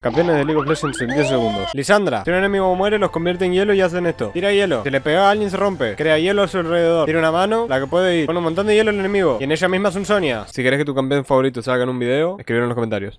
Campeones de League of Legends en 10 segundos. Lisandra, si un enemigo muere, los convierte en hielo y hacen esto. Tira hielo. Si le pega a alguien, se rompe. Crea hielo a su alrededor. Tira una mano, la que puede ir. Pone un montón de hielo al enemigo. Y en ella misma es un Sonia. Si querés que tu campeón favorito salga en un video, escribir en los comentarios.